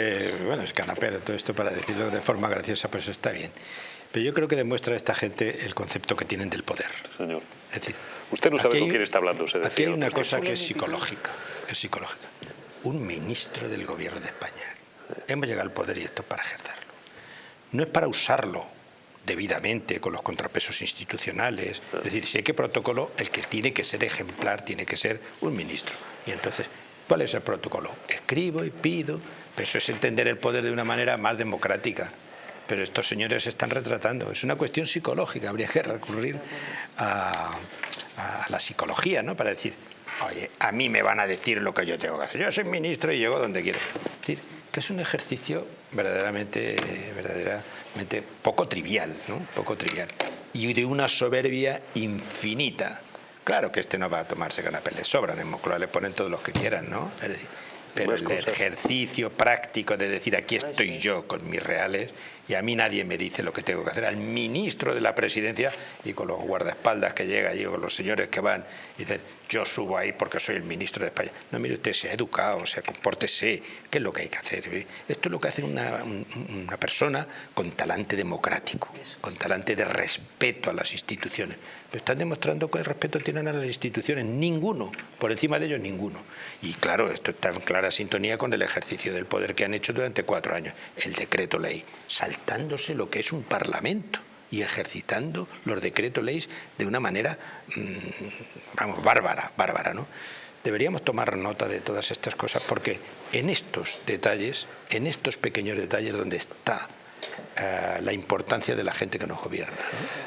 Eh, bueno, es canapero todo esto para decirlo de forma graciosa, pues está bien. Pero yo creo que demuestra a esta gente el concepto que tienen del poder. Señor. Es decir, Usted no sabe aquí con hay- quién está hablando. Se Aquí hay una cosa que es psicológica, es psicológica. Un ministro del gobierno de España. Hemos llegado al poder y esto es para ejercerlo. No es para usarlo debidamente con los contrapesos institucionales. Es decir, si hay que protocolo, el que tiene que ser ejemplar tiene que ser un ministro. Y entonces, ¿cuál es el protocolo? Escribo y pido, pero eso es entender el poder de una manera más democrática. Pero estos señores se están retratando. Es una cuestión psicológica. Habría que recurrir a, a la psicología, ¿no? Para decir, oye, a mí me van a decir lo que yo tengo que hacer. Yo soy ministro y llego donde quiero. Es decir, que es un ejercicio verdaderamente, verdaderamente poco trivial, ¿no? Poco trivial. Y de una soberbia infinita. Claro que este no va a tomarse canapé, le sobran en Moncloa, le ponen todos los que quieran, ¿no? Pero el ejercicio práctico de decir aquí estoy yo con mis reales y a mí nadie me dice lo que tengo que hacer, al ministro de la presidencia y con los guardaespaldas que llega allí, con los señores que van y dicen yo subo ahí porque soy el ministro de España. No, mire usted, sea educado, sea compórtese, ¿qué es lo que hay que hacer? eh? Esto es lo que hace una, un- una persona con talante democrático, con talante de respeto a las instituciones. Pero están demostrando que el respeto tienen a las instituciones, ninguno, por encima de ellos ninguno. Y claro, esto está en clara sintonía con el ejercicio del poder que han hecho durante cuatro años, el decreto ley, saltándose lo que es un parlamento y ejercitando los decretos leyes de una manera, mm, vamos, bárbara, bárbara, ¿no? Deberíamos tomar nota de todas estas cosas porque en estos detalles, en estos pequeños detalles donde está eh, la importancia de la gente que nos gobierna.